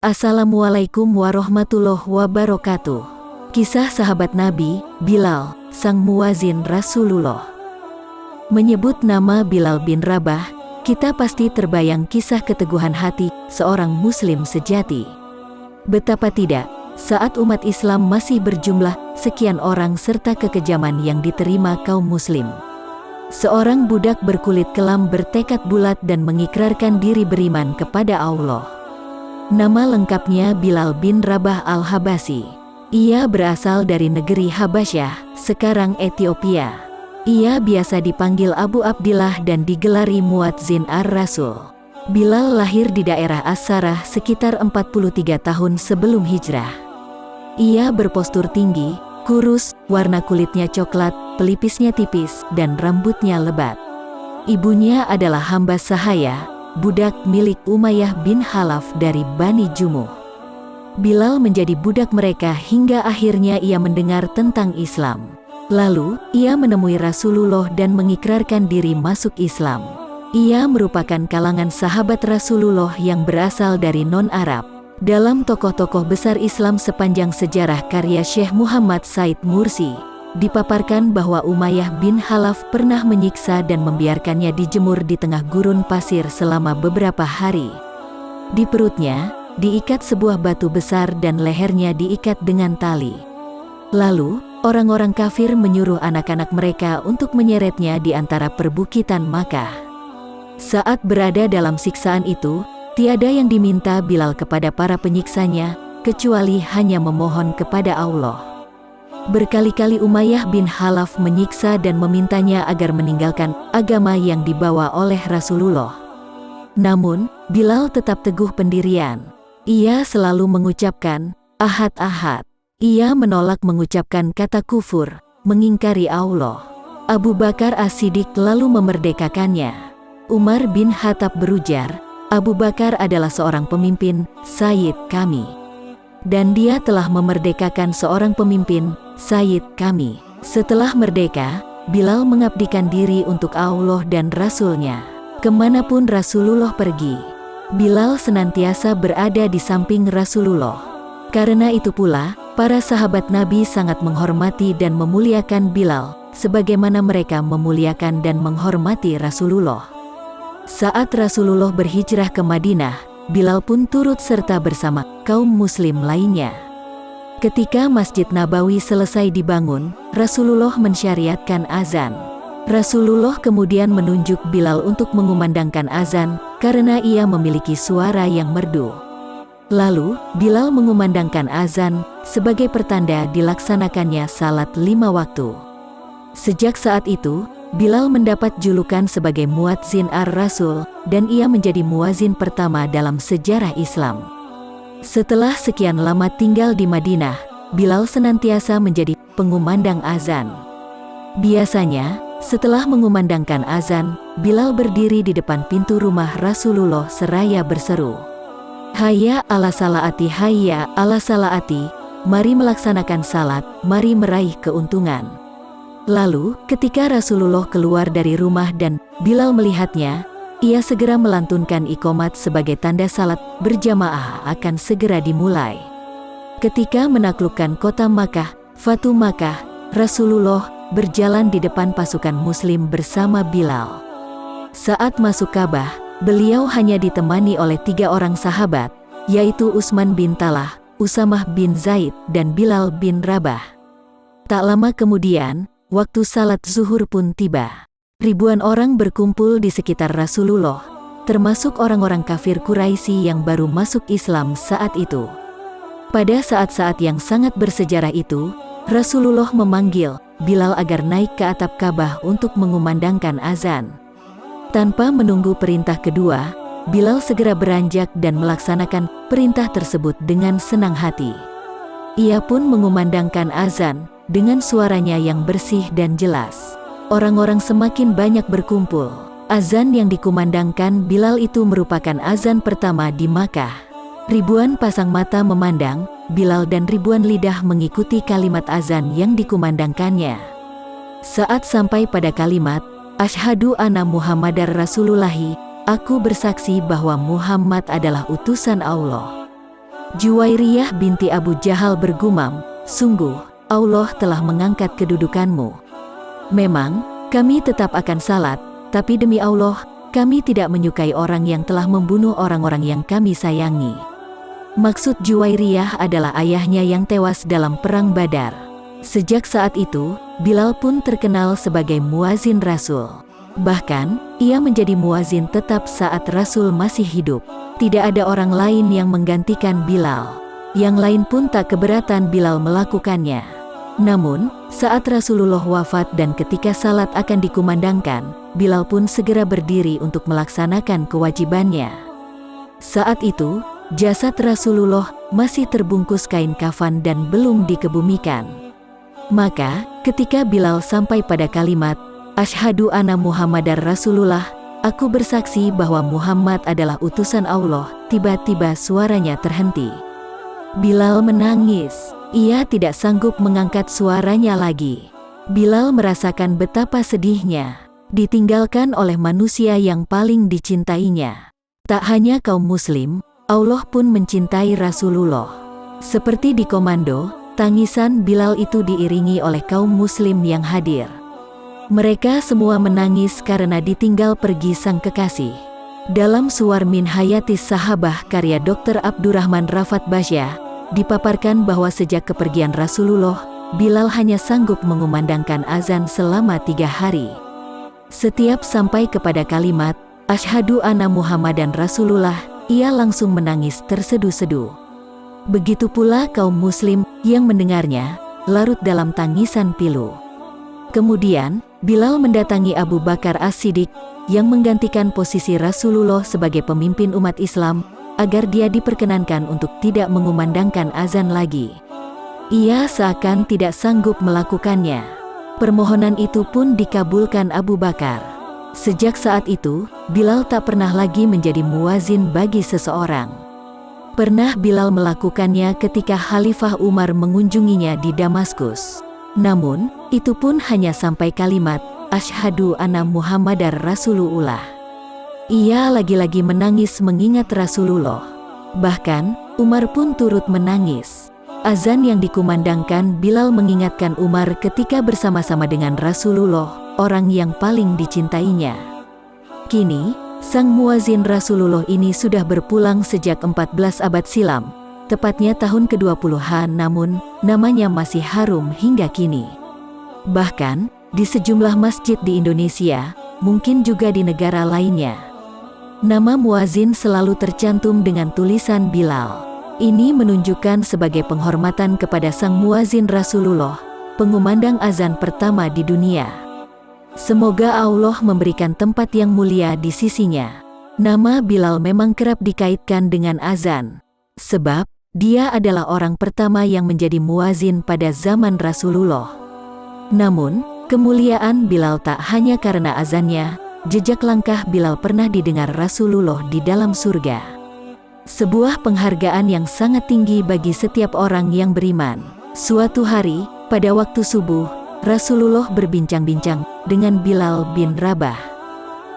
Assalamualaikum warahmatullahi wabarakatuh. Kisah sahabat Nabi, Bilal, sang muazin Rasulullah. Menyebut nama Bilal bin Rabah, kita pasti terbayang kisah keteguhan hati seorang muslim sejati. Betapa tidak, saat umat Islam masih berjumlah sekian orang serta kekejaman yang diterima kaum muslim. Seorang budak berkulit kelam bertekad bulat dan mengikrarkan diri beriman kepada Allah. Nama lengkapnya Bilal bin Rabah al-Habasi. Ia berasal dari negeri Habasyah, sekarang Ethiopia. Ia biasa dipanggil Abu Abdillah dan digelari Muadzin ar-Rasul. Bilal lahir di daerah As-Sarah sekitar 43 tahun sebelum hijrah. Ia berpostur tinggi, kurus, warna kulitnya coklat, pelipisnya tipis, dan rambutnya lebat. Ibunya adalah hamba sahaya, budak milik Umayyah bin Halaf dari Bani Jumuh. Bilal menjadi budak mereka hingga akhirnya ia mendengar tentang Islam. Lalu, ia menemui Rasulullah dan mengikrarkan diri masuk Islam. Ia merupakan kalangan sahabat Rasulullah yang berasal dari non-Arab. Dalam tokoh-tokoh besar Islam sepanjang sejarah karya Syekh Muhammad Said Mursi, dipaparkan bahwa Umayyah bin Halaf pernah menyiksa dan membiarkannya dijemur di tengah gurun pasir selama beberapa hari. Di perutnya, diikat sebuah batu besar dan lehernya diikat dengan tali. Lalu, orang-orang kafir menyuruh anak-anak mereka untuk menyeretnya di antara perbukitan Makkah. Saat berada dalam siksaan itu, tiada yang diminta Bilal kepada para penyiksanya, kecuali hanya memohon kepada Allah. Berkali-kali Umayyah bin Halaf menyiksa dan memintanya agar meninggalkan agama yang dibawa oleh Rasulullah. Namun, Bilal tetap teguh pendirian. Ia selalu mengucapkan, ahad-ahad. Ia menolak mengucapkan kata kufur, mengingkari Allah. Abu Bakar As-Siddiq lalu memerdekakannya. Umar bin Khattab berujar, Abu Bakar adalah seorang pemimpin, Sayyid kami. Dan dia telah memerdekakan seorang pemimpin, Sayyid kami. Setelah merdeka, Bilal mengabdikan diri untuk Allah dan Rasulnya. Ke mana pun Rasulullah pergi, Bilal senantiasa berada di samping Rasulullah. Karena itu pula, para sahabat Nabi sangat menghormati dan memuliakan Bilal, sebagaimana mereka memuliakan dan menghormati Rasulullah. Saat Rasulullah berhijrah ke Madinah, Bilal pun turut serta bersama kaum muslim lainnya. Ketika Masjid Nabawi selesai dibangun, Rasulullah mensyariatkan azan. Rasulullah kemudian menunjuk Bilal untuk mengumandangkan azan, karena ia memiliki suara yang merdu. Lalu, Bilal mengumandangkan azan, sebagai pertanda dilaksanakannya salat lima waktu. Sejak saat itu, Bilal mendapat julukan sebagai Muadzin ar-Rasul, dan ia menjadi muazin pertama dalam sejarah Islam. Setelah sekian lama tinggal di Madinah, Bilal senantiasa menjadi pengumandang azan. Biasanya, setelah mengumandangkan azan, Bilal berdiri di depan pintu rumah Rasulullah seraya berseru. Hayya ala salaati hayya ala salaati, mari melaksanakan salat, mari meraih keuntungan. Lalu, ketika Rasulullah keluar dari rumah dan Bilal melihatnya, ia segera melantunkan ikomat sebagai tanda salat berjamaah akan segera dimulai. Ketika menaklukkan kota Makkah, Fatu Makkah, Rasulullah berjalan di depan pasukan muslim bersama Bilal. Saat masuk Ka'bah, beliau hanya ditemani oleh tiga orang sahabat, yaitu Usman bin Talah, Usamah bin Zaid, dan Bilal bin Rabah. Tak lama kemudian, waktu salat zuhur pun tiba. Ribuan orang berkumpul di sekitar Rasulullah, termasuk orang-orang kafir Quraisy yang baru masuk Islam saat itu. Pada saat-saat yang sangat bersejarah itu, Rasulullah memanggil Bilal agar naik ke atap Ka'bah untuk mengumandangkan azan. Tanpa menunggu perintah kedua, Bilal segera beranjak dan melaksanakan perintah tersebut dengan senang hati. Ia pun mengumandangkan azan dengan suaranya yang bersih dan jelas orang-orang semakin banyak berkumpul. Azan yang dikumandangkan Bilal itu merupakan azan pertama di Makkah. Ribuan pasang mata memandang, Bilal dan ribuan lidah mengikuti kalimat azan yang dikumandangkannya. Saat sampai pada kalimat, Ashadu anna Muhammadar Rasulullahi, aku bersaksi bahwa Muhammad adalah utusan Allah. Juwairiyah binti Abu Jahal bergumam, Sungguh, Allah telah mengangkat kedudukanmu. Memang, kami tetap akan salat, tapi demi Allah, kami tidak menyukai orang yang telah membunuh orang-orang yang kami sayangi. Maksud Juwairiyah adalah ayahnya yang tewas dalam perang Badar. Sejak saat itu, Bilal pun terkenal sebagai muazin Rasul. Bahkan, ia menjadi muazin tetap saat Rasul masih hidup. Tidak ada orang lain yang menggantikan Bilal. Yang lain pun tak keberatan Bilal melakukannya. Namun, saat Rasulullah wafat dan ketika salat akan dikumandangkan, Bilal pun segera berdiri untuk melaksanakan kewajibannya. Saat itu, jasad Rasulullah masih terbungkus kain kafan dan belum dikebumikan. Maka, ketika Bilal sampai pada kalimat, Ashadu anna Muhammadar Rasulullah, aku bersaksi bahwa Muhammad adalah utusan Allah, tiba-tiba suaranya terhenti. Bilal menangis. Ia tidak sanggup mengangkat suaranya lagi. Bilal merasakan betapa sedihnya, ditinggalkan oleh manusia yang paling dicintainya. Tak hanya kaum muslim, Allah pun mencintai Rasulullah. Seperti di komando, tangisan Bilal itu diiringi oleh kaum muslim yang hadir. Mereka semua menangis karena ditinggal pergi sang kekasih. Dalam Suar Min Hayatis Sahabah karya Dr. Abdurrahman Rafat Basyah, dipaparkan bahwa sejak kepergian Rasulullah, Bilal hanya sanggup mengumandangkan azan selama tiga hari. Setiap sampai kepada kalimat, Ashadu anna Muhammadan Rasulullah, ia langsung menangis terseduh-seduh. Begitu pula kaum muslim yang mendengarnya, larut dalam tangisan pilu. Kemudian, Bilal mendatangi Abu Bakar As-Siddiq, yang menggantikan posisi Rasulullah sebagai pemimpin umat Islam, agar dia diperkenankan untuk tidak mengumandangkan azan lagi. Ia seakan tidak sanggup melakukannya. Permohonan itu pun dikabulkan Abu Bakar. Sejak saat itu, Bilal tak pernah lagi menjadi muazin bagi seseorang. Pernah Bilal melakukannya ketika Khalifah Umar mengunjunginya di Damaskus. Namun, itu pun hanya sampai kalimat, Ashadu anna Muhammadar Rasulullah. Ia lagi-lagi menangis mengingat Rasulullah. Bahkan, Umar pun turut menangis. Azan yang dikumandangkan Bilal mengingatkan Umar ketika bersama-sama dengan Rasulullah, orang yang paling dicintainya. Kini, sang muazin Rasulullah ini sudah berpulang sejak 14 abad silam, tepatnya tahun ke-20-an namun, namanya masih harum hingga kini. Bahkan, di sejumlah masjid di Indonesia, mungkin juga di negara lainnya, Nama muazin selalu tercantum dengan tulisan Bilal. Ini menunjukkan sebagai penghormatan kepada sang muazin Rasulullah, pengumandang azan pertama di dunia. Semoga Allah memberikan tempat yang mulia di sisinya. Nama Bilal memang kerap dikaitkan dengan azan. Sebab, dia adalah orang pertama yang menjadi muazin pada zaman Rasulullah. Namun, kemuliaan Bilal tak hanya karena azannya, jejak langkah Bilal pernah didengar Rasulullah di dalam surga. Sebuah penghargaan yang sangat tinggi bagi setiap orang yang beriman. Suatu hari, pada waktu subuh, Rasulullah berbincang-bincang dengan Bilal bin Rabah.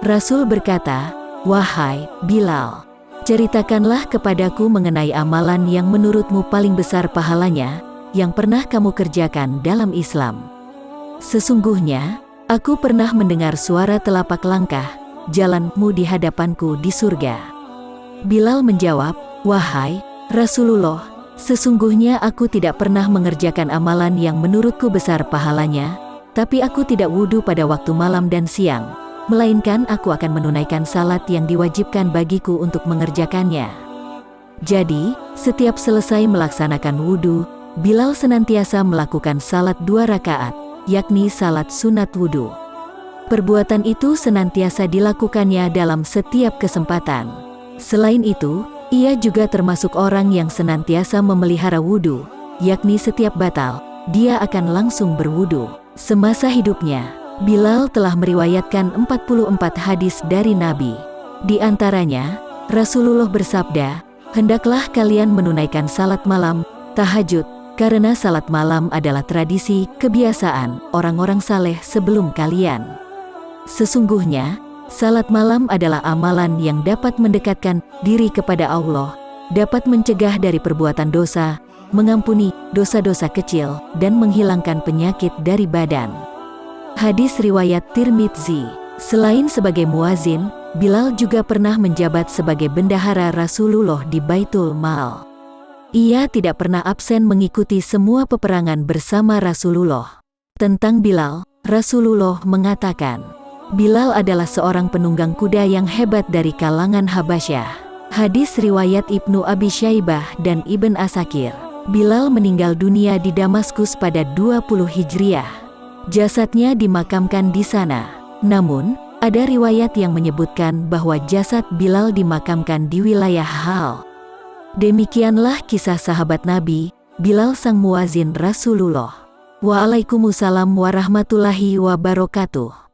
Rasul berkata, Wahai Bilal, ceritakanlah kepadaku mengenai amalan yang menurutmu paling besar pahalanya, yang pernah kamu kerjakan dalam Islam. Sesungguhnya, Aku pernah mendengar suara telapak langkah, jalanmu di hadapanku di surga. Bilal menjawab, Wahai Rasulullah, sesungguhnya aku tidak pernah mengerjakan amalan yang menurutku besar pahalanya, tapi aku tidak wudhu pada waktu malam dan siang, melainkan aku akan menunaikan salat yang diwajibkan bagiku untuk mengerjakannya. Jadi, setiap selesai melaksanakan wudhu, Bilal senantiasa melakukan salat dua rakaat, yakni salat sunat wudhu. Perbuatan itu senantiasa dilakukannya dalam setiap kesempatan. Selain itu, ia juga termasuk orang yang senantiasa memelihara wudhu, yakni setiap batal, dia akan langsung berwudhu. Semasa hidupnya, Bilal telah meriwayatkan 44 hadis dari Nabi. Di antaranya, Rasulullah bersabda, Hendaklah kalian menunaikan salat malam, tahajud, karena salat malam adalah tradisi, kebiasaan orang-orang saleh sebelum kalian. Sesungguhnya, salat malam adalah amalan yang dapat mendekatkan diri kepada Allah, dapat mencegah dari perbuatan dosa, mengampuni dosa-dosa kecil, dan menghilangkan penyakit dari badan. Hadis Riwayat Tirmidzi Selain sebagai muazin, Bilal juga pernah menjabat sebagai bendahara Rasulullah di Baitul Mal. Ia tidak pernah absen mengikuti semua peperangan bersama Rasulullah. Tentang Bilal, Rasulullah mengatakan, Bilal adalah seorang penunggang kuda yang hebat dari kalangan Habasyah. Hadis riwayat Ibnu Abi Syaibah dan Ibn Asakir. Bilal meninggal dunia di Damaskus pada 20 Hijriah. Jasadnya dimakamkan di sana. Namun, ada riwayat yang menyebutkan bahwa jasad Bilal dimakamkan di wilayah Hal. Demikianlah kisah sahabat Nabi, Bilal sang muazin Rasulullah. Waalaikumsalam warahmatullahi wabarakatuh.